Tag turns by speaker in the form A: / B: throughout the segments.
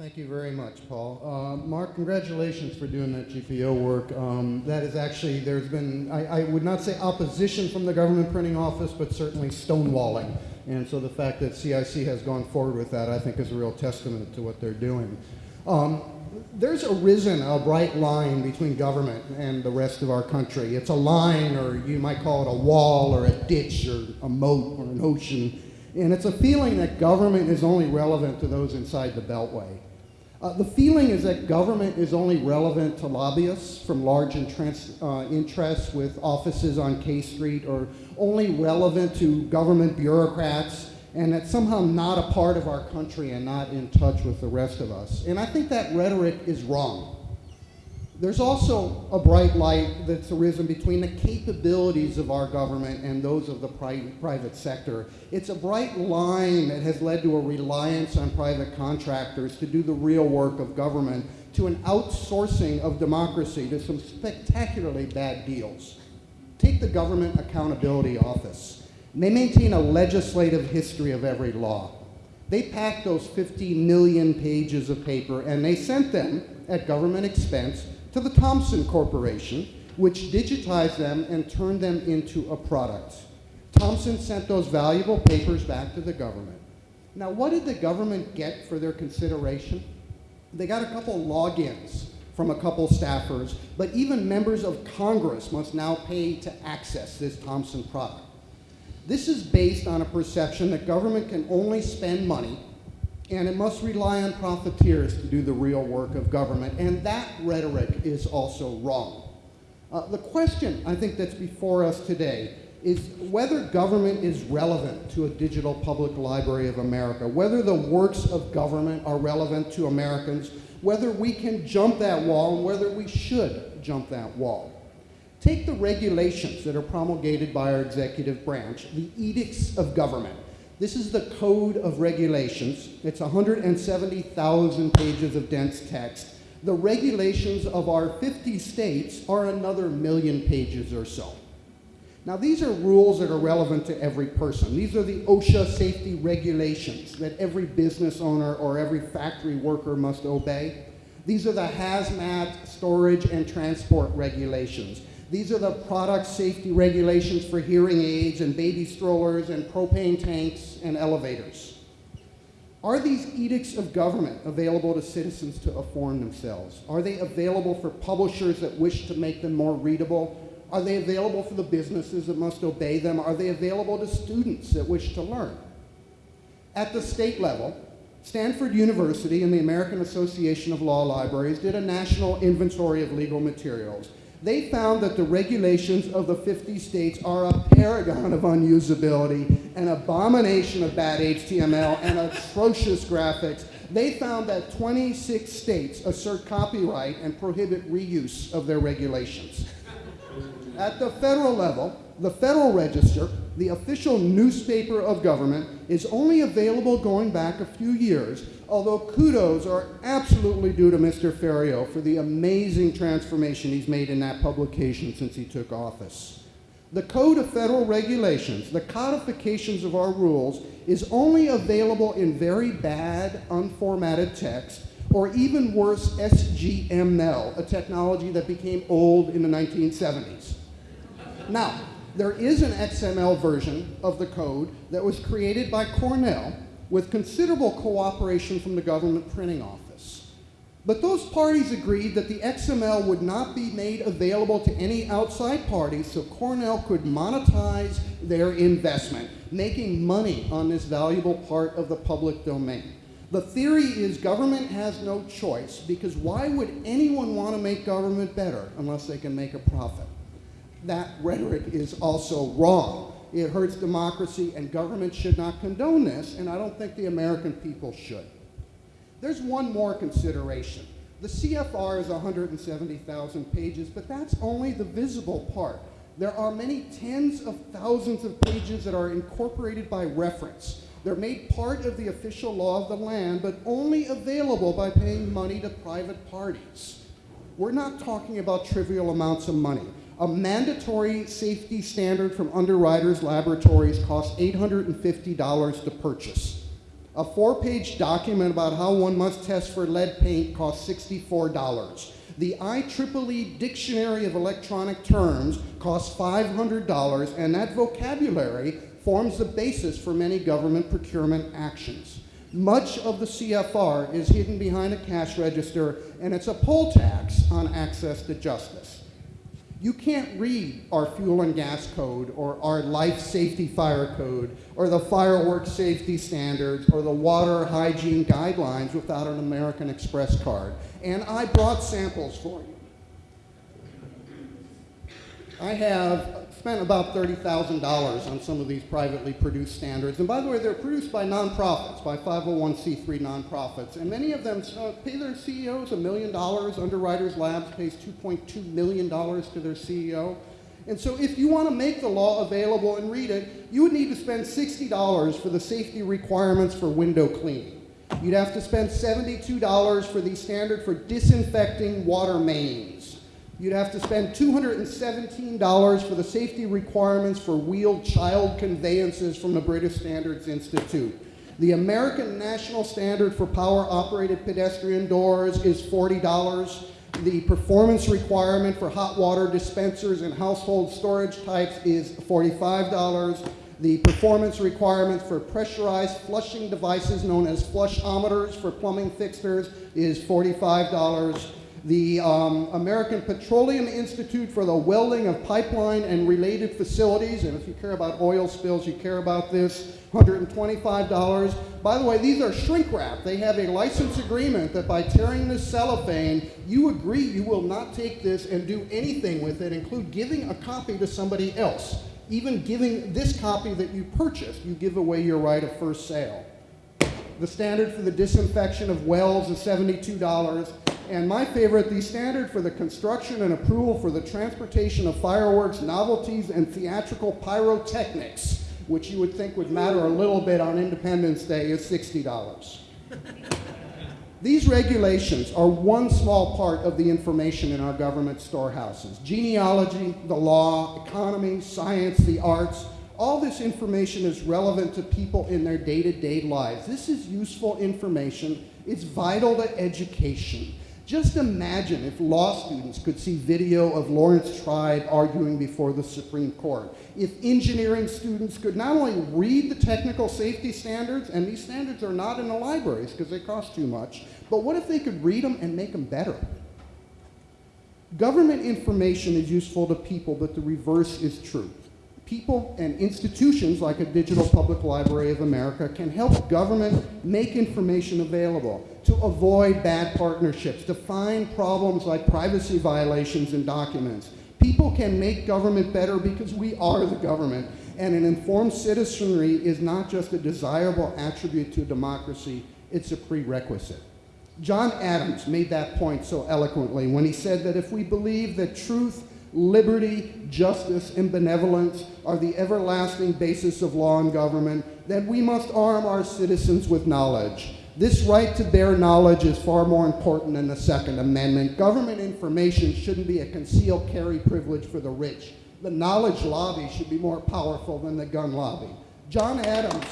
A: Thank you very much, Paul. Uh, Mark, congratulations for doing that GPO work. Um, that is actually, there's been, I, I, would not say opposition from the government printing office, but certainly stonewalling. And so the fact that CIC has gone forward with that, I think, is a real testament to what they're doing. Um, there's arisen a bright line between government and the rest of our country. It's a line, or you might call it a wall, or a ditch, or a moat, or an ocean. And it's a feeling that government is only relevant to those inside the Beltway. Uh, the feeling is that government is only relevant to lobbyists from large uh, interests with offices on K Street or only relevant to government bureaucrats and that's somehow not a part of our country and not in touch with the rest of us. And I think that rhetoric is wrong. There's also a bright light that's arisen between the capabilities of our government and those of the pri private sector. It's a bright line that has led to a reliance on private contractors to do the real work of government, to an outsourcing of democracy, to some spectacularly bad deals. Take the Government Accountability Office. They maintain a legislative history of every law. They packed those 50 million pages of paper and they sent them at government expense to the Thomson Corporation, which digitized them and turned them into a product. Thomson sent those valuable papers back to the government. Now, what did the government get for their consideration? They got a couple logins from a couple staffers, but even members of Congress must now pay to access this Thomson product. This is based on a perception that government can only spend money and it must rely on profiteers to do the real work of government. And that rhetoric is also wrong. Uh, the question I think that's before us today is whether government is relevant to a digital public library of America, whether the works of government are relevant to Americans, whether we can jump that wall, and whether we should jump that wall. Take the regulations that are promulgated by our executive branch, the edicts of government. This is the Code of Regulations. It's 170,000 pages of dense text. The regulations of our 50 states are another million pages or so. Now, these are rules that are relevant to every person. These are the OSHA safety regulations that every business owner or every factory worker must obey. These are the hazmat, storage, and transport regulations. These are the product safety regulations for hearing aids and baby strollers and propane tanks and elevators. Are these edicts of government available to citizens to inform themselves? Are they available for publishers that wish to make them more readable? Are they available for the businesses that must obey them? Are they available to students that wish to learn? At the state level, Stanford University and the American Association of Law Libraries did a national inventory of legal materials they found that the regulations of the 50 states are a paragon of unusability, an abomination of bad HTML, and atrocious graphics. They found that 26 states assert copyright and prohibit reuse of their regulations. At the federal level, the Federal Register, the official newspaper of government, is only available going back a few years, although kudos are absolutely due to Mr. Ferriero for the amazing transformation he's made in that publication since he took office. The Code of Federal Regulations, the codifications of our rules, is only available in very bad, unformatted text, or even worse, SGML, a technology that became old in the 1970s. Now, there is an XML version of the code that was created by Cornell with considerable cooperation from the government printing office. But those parties agreed that the XML would not be made available to any outside parties so Cornell could monetize their investment, making money on this valuable part of the public domain. The theory is government has no choice because why would anyone want to make government better unless they can make a profit? That rhetoric is also wrong. It hurts democracy, and government should not condone this, and I don't think the American people should. There's one more consideration. The CFR is 170,000 pages, but that's only the visible part. There are many tens of thousands of pages that are incorporated by reference. They're made part of the official law of the land, but only available by paying money to private parties. We're not talking about trivial amounts of money. A mandatory safety standard from Underwriters Laboratories costs $850 to purchase. A four-page document about how one must test for lead paint costs $64. The IEEE Dictionary of Electronic Terms costs $500, and that vocabulary forms the basis for many government procurement actions. Much of the CFR is hidden behind a cash register, and it's a poll tax on access to justice. You can't read our fuel and gas code or our life safety fire code or the fireworks safety standards or the water hygiene guidelines without an American Express card. And I brought samples for you. I have spent about $30,000 on some of these privately produced standards. And by the way, they're produced by nonprofits, by 501c3 nonprofits. And many of them uh, pay their CEOs a million dollars. Underwriters Labs pays $2.2 million to their CEO. And so if you want to make the law available and read it, you would need to spend $60 for the safety requirements for window cleaning. You'd have to spend $72 for the standard for disinfecting water mains. You'd have to spend $217 for the safety requirements for wheeled child conveyances from the British Standards Institute. The American National Standard for Power-Operated Pedestrian Doors is $40. The performance requirement for hot water dispensers and household storage types is $45. The performance requirement for pressurized flushing devices known as flushometers for plumbing fixtures is $45 the um, American Petroleum Institute for the Welding of Pipeline and Related Facilities, and if you care about oil spills, you care about this, $125. By the way, these are shrink wrap. They have a license agreement that by tearing this cellophane, you agree you will not take this and do anything with it, include giving a copy to somebody else. Even giving this copy that you purchased, you give away your right of first sale. The standard for the disinfection of wells is $72. And my favorite, the standard for the construction and approval for the transportation of fireworks, novelties, and theatrical pyrotechnics, which you would think would matter a little bit on Independence Day, is $60. These regulations are one small part of the information in our government storehouses. Genealogy, the law, economy, science, the arts, all this information is relevant to people in their day-to-day -day lives. This is useful information. It's vital to education. Just imagine if law students could see video of Laurence Tribe arguing before the Supreme Court. If engineering students could not only read the technical safety standards, and these standards are not in the libraries because they cost too much, but what if they could read them and make them better? Government information is useful to people, but the reverse is true people and institutions like a Digital Public Library of America can help government make information available to avoid bad partnerships, to find problems like privacy violations in documents. People can make government better because we are the government, and an informed citizenry is not just a desirable attribute to democracy, it's a prerequisite. John Adams made that point so eloquently when he said that if we believe that truth liberty, justice, and benevolence are the everlasting basis of law and government, then we must arm our citizens with knowledge. This right to bear knowledge is far more important than the Second Amendment. Government information shouldn't be a concealed carry privilege for the rich. The knowledge lobby should be more powerful than the gun lobby. John Adams,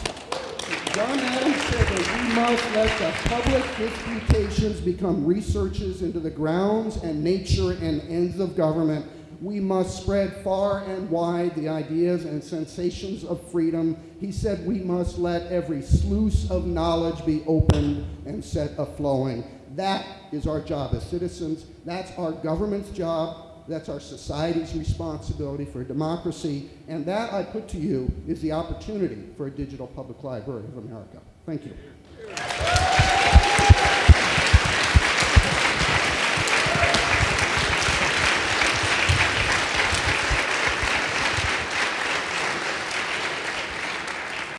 A: John Adams said that we must let the public disputations become researches into the grounds and nature and ends of government we must spread far and wide the ideas and sensations of freedom. He said we must let every sluice of knowledge be opened and set a-flowing. That is our job as citizens. That's our government's job. That's our society's responsibility for democracy. And that, I put to you, is the opportunity for a digital public library of America. Thank you.